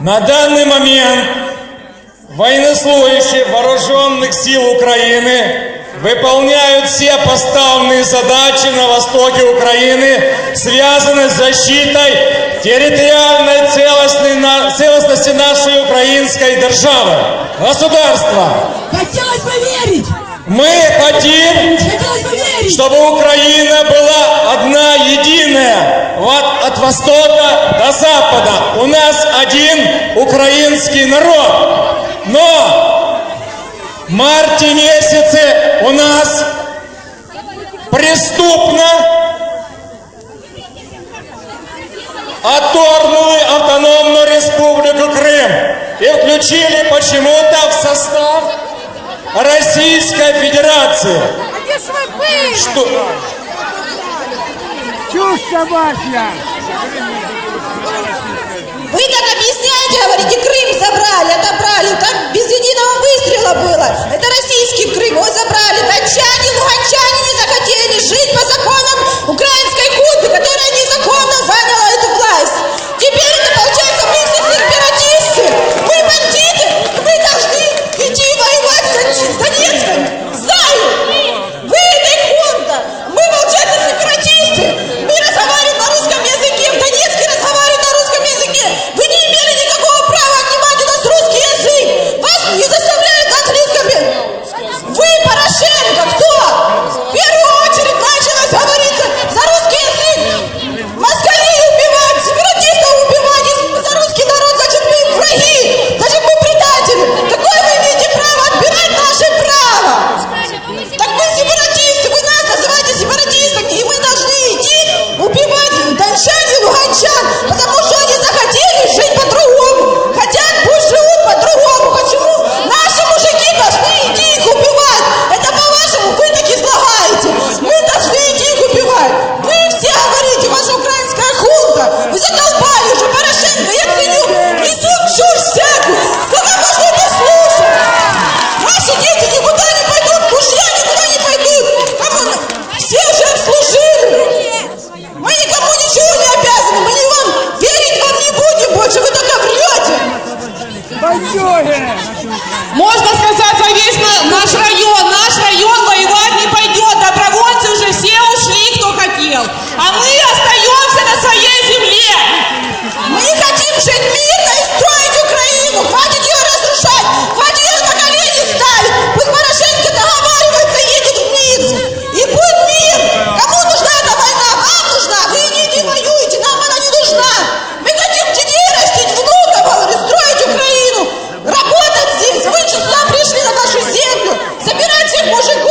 На данный момент военнослужащие вооруженных сил Украины выполняют все поставленные задачи на востоке Украины, связанные с защитой территориальной целостности нашей украинской державы, государства. Хотелось бы верить! Мы хотим бы чтобы Украина была одна, единая, вот от востока до запада. Один украинский народ. Но в марте месяце у нас преступно отторгнули автономную республику Крым и включили почему-то в состав Российской Федерации. А где ж ви були? Что, Чушь собачья! Может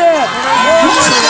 네.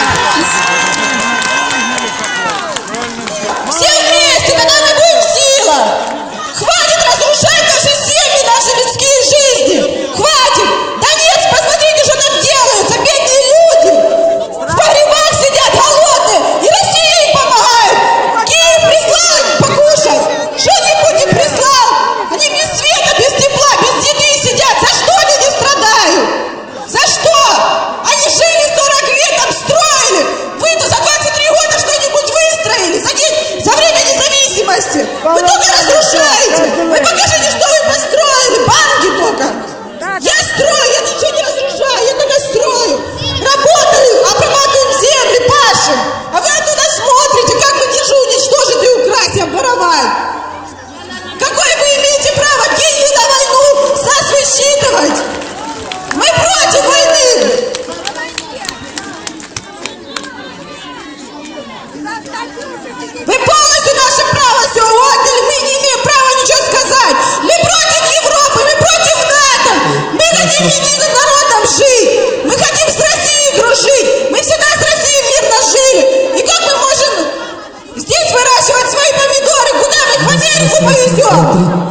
Америку повезем!